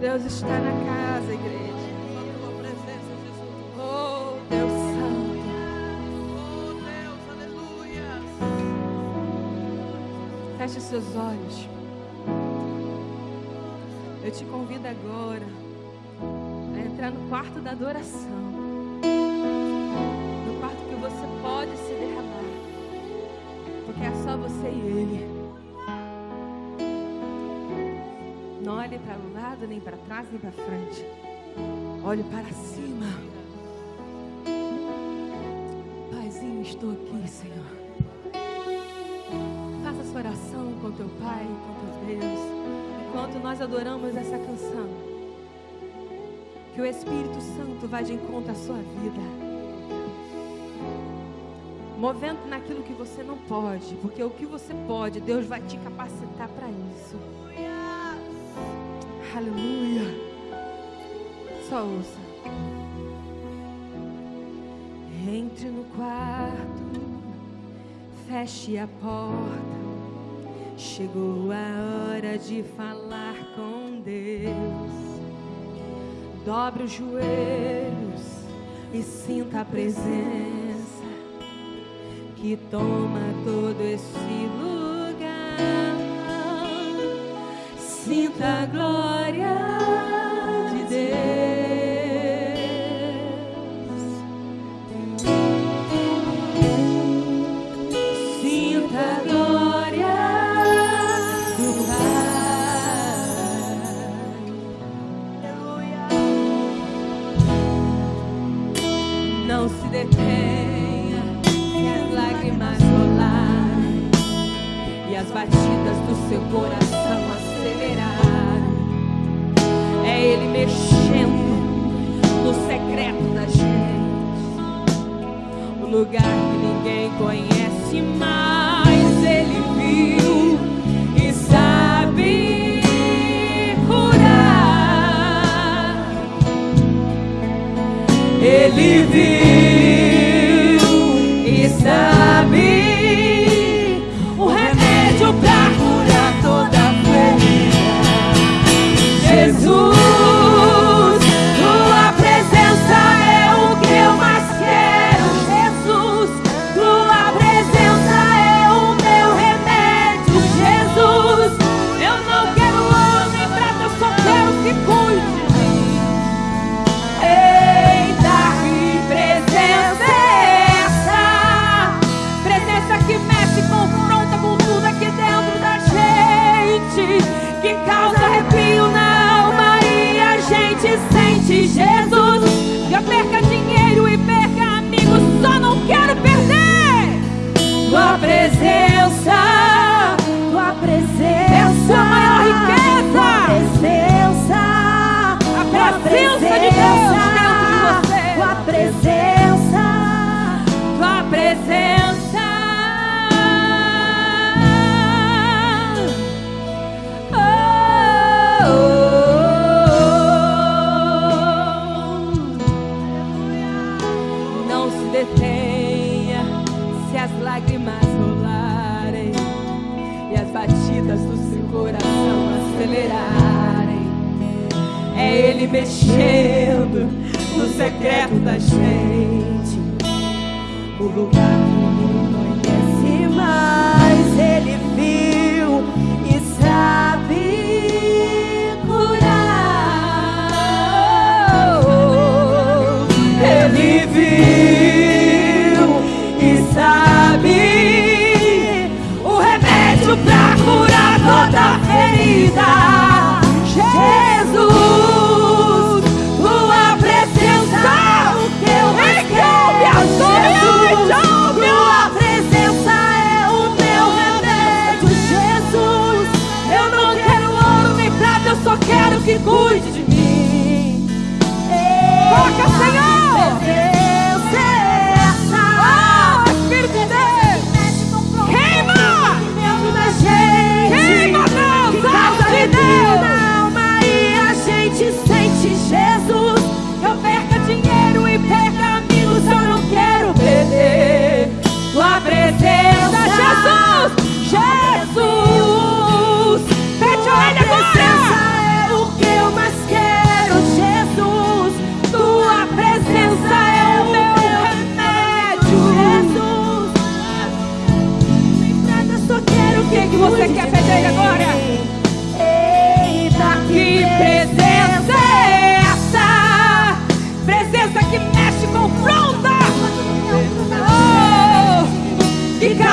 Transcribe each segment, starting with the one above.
Deus está na casa, igreja. Oh, Deus. Oh, Deus, aleluia. Feche seus olhos. Eu te convido agora a entrar no quarto da adoração. No quarto que você pode se derramar. Porque é só você e Ele. Não olhe para o lado, nem para trás, nem para frente. Olhe para cima. Paizinho, estou aqui, Senhor. Faça sua oração com teu Pai, com teu Deus, enquanto nós adoramos essa canção. Que o Espírito Santo vá de encontro à sua vida. Movendo naquilo que você não pode, porque o que você pode, Deus vai te capacitar para isso. Aleluia. Só ouça. Entre no quarto, feche a porta. Chegou a hora de falar com Deus. Dobre os joelhos e sinta a presença que toma todo esse lugar. Sinta a glória de Deus. Sinta a glória do Pai. Não se detenha, se as lágrimas rolarem e as batidas do seu coração acelerarem. É Ele mexendo no secreto da gente, o lugar que ninguém conhece, mas Ele viu e sabe curar. Ele viu detenha se as lágrimas rolarem e as batidas do seu coração acelerarem. É Ele mexendo no secreto da gente, o lugar que ninguém conhece, mas Ele viu e remédio pra curar toda ferida. Jesus, tua presença, o que eu mais quero. Jesus, tua presença é o meu remédio. Jesus, eu não quero ouro nem prata, eu só quero que cuide de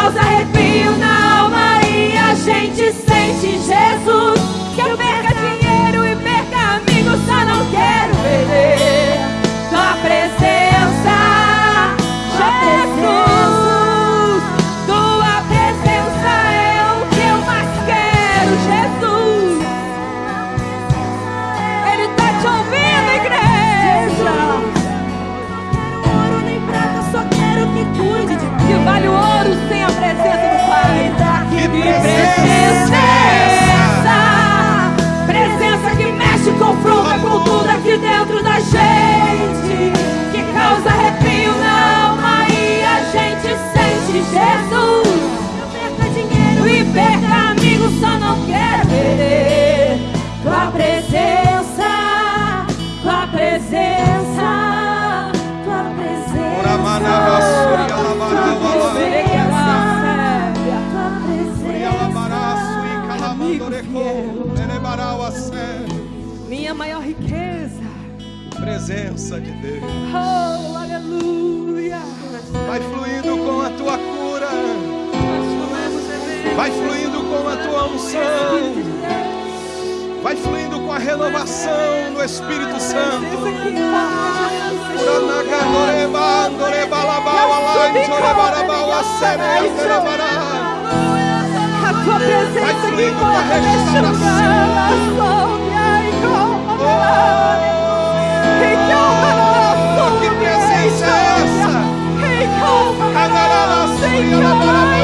causa arrepio na alma e a gente sente Jesus. Presença de Deus. Oh, aleluia. Vai fluindo com a tua cura. Vai fluindo com a tua unção. Vai fluindo com a renovação do Espírito Santo. A tua presença que fluindo com a. Sobe aí, Oh, que presença é essa? A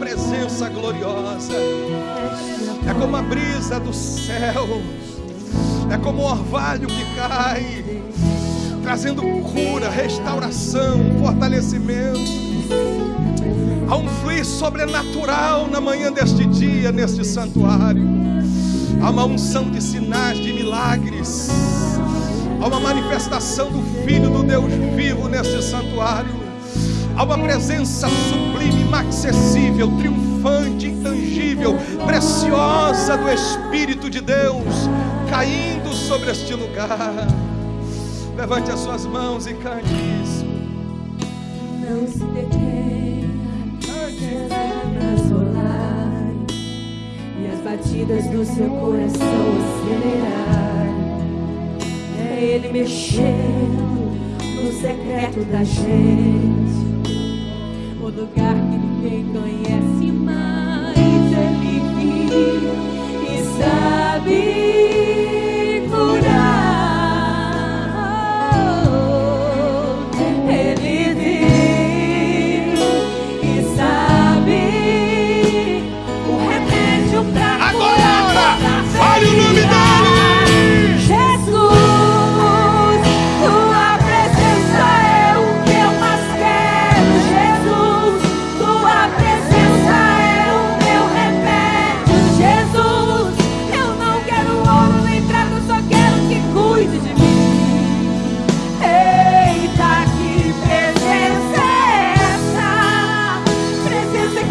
presença gloriosa. É como a brisa do céu. É como o orvalho que cai, trazendo cura, restauração, fortalecimento. Há um fluir sobrenatural na manhã deste dia, neste santuário. Há uma unção de sinais, de milagres. Há uma manifestação do Filho do Deus vivo neste santuário. Há uma presença sublime, inacessível, triunfante, intangível, preciosa do Espírito de Deus caindo sobre este lugar. Levante as suas mãos e cante isso. Não se detenha, apenas rolar e as batidas do seu coração acelerar. É Ele mexendo no secreto da gente, lugar que ninguém conhece mais.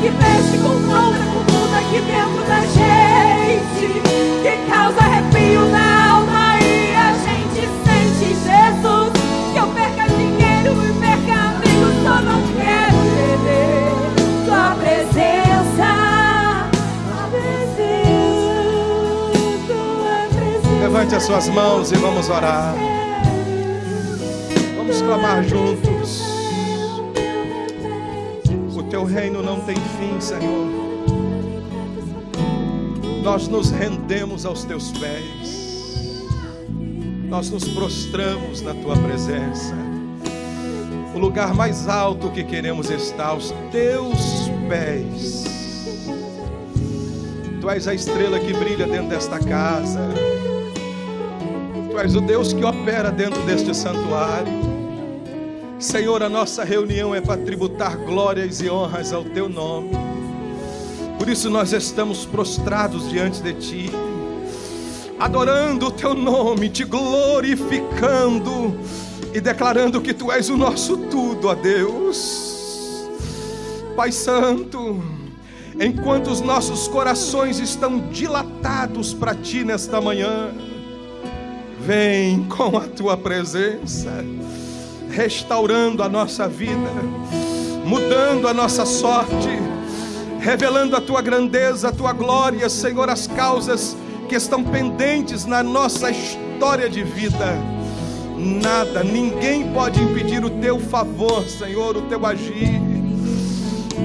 Que mexe com com tudo aqui dentro da gente. Que causa arrepio na alma e a gente sente Jesus. Que eu perca dinheiro e perca amigos, só não quero perder tua presença. Tua presença, tua presença. Levante as suas mãos e vamos orar. Vamos clamar juntos. O teu reino não tem fim, Senhor. Nós nos rendemos aos teus pés. Nós nos prostramos na tua presença. O lugar mais alto que queremos estar aos teus pés. Tu és a estrela que brilha dentro desta casa. Tu és o Deus que opera dentro deste santuário. Senhor, a nossa reunião é para tributar glórias e honras ao teu nome. Por isso nós estamos prostrados diante de Ti, adorando o Teu nome, te glorificando e declarando que Tu és o nosso tudo, ó Deus. Pai Santo, enquanto os nossos corações estão dilatados para Ti nesta manhã, vem com a Tua presença, restaurando a nossa vida, mudando a nossa sorte, revelando a Tua grandeza, a Tua glória, Senhor, as causas que estão pendentes na nossa história de vida. Nada, ninguém pode impedir o Teu favor, Senhor, o Teu agir.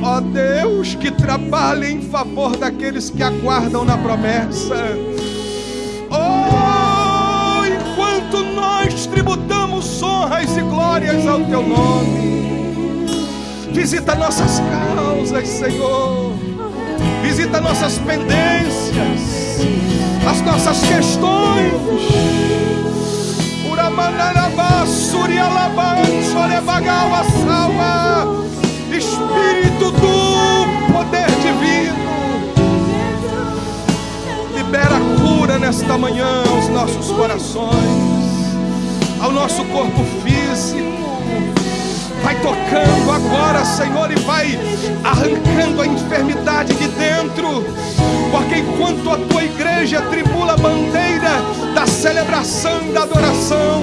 Ó Deus, que trabalha em favor daqueles que aguardam na promessa. Oh, enquanto nós tributamos honras e glórias ao Teu nome, visita nossas causas, Senhor, visita nossas pendências, as nossas questões. Espírito do poder divino, libera cura nesta manhã aos nossos corações, ao nosso corpo físico. Vai tocando agora, Senhor, e vai arrancando a enfermidade de dentro, porque enquanto a tua igreja tribula a bandeira da celebração e da adoração,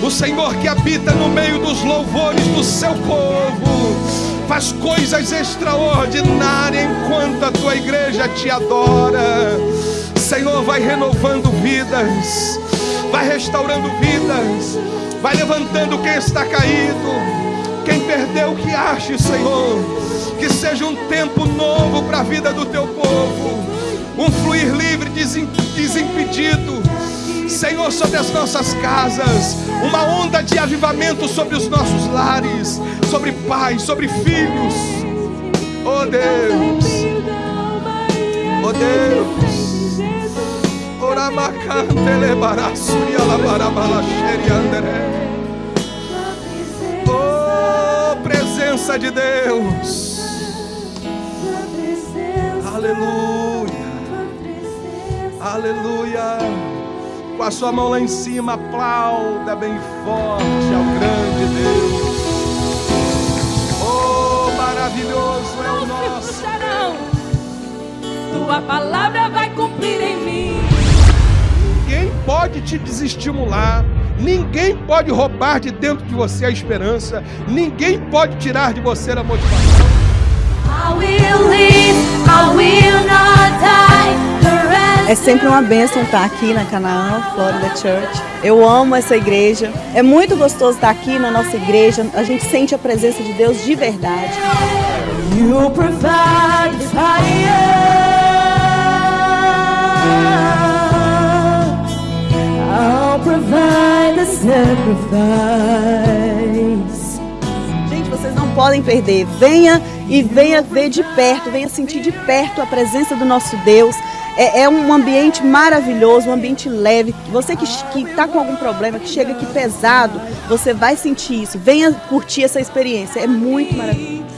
o Senhor que habita no meio dos louvores do seu povo, faz coisas extraordinárias enquanto a tua igreja te adora. Senhor, vai renovando vidas, vai restaurando vidas, vai levantando quem está caído. Quem perdeu, que ache, Senhor, que seja um tempo novo para a vida do teu povo, um fluir livre, desimpedido, Senhor, sobre as nossas casas, uma onda de avivamento sobre os nossos lares, sobre pais, sobre filhos. Oh Deus, oh Deus, Oh, presença de Deus. Aleluia. Aleluia. Com a sua mão lá em cima, aplauda bem forte ao grande Deus. Oh, maravilhoso é o nosso. Tua palavra vai cumprir em mim. Ninguém pode te desestimular. Ninguém pode roubar de dentro de você a esperança. Ninguém pode tirar de você a motivação. É sempre uma bênção estar aqui na Canaã, Florida Church. Eu amo essa igreja. É muito gostoso estar aqui na nossa igreja. A gente sente a presença de Deus de verdade. you provide fire. Provide the sacrifice. Gente, vocês não podem perder. Venha e venha ver de perto, venha sentir de perto a presença do nosso Deus. É, é um ambiente maravilhoso, um ambiente leve. Você que está com algum problema, que chega aqui pesado, você vai sentir isso. Venha curtir essa experiência. É muito maravilhoso.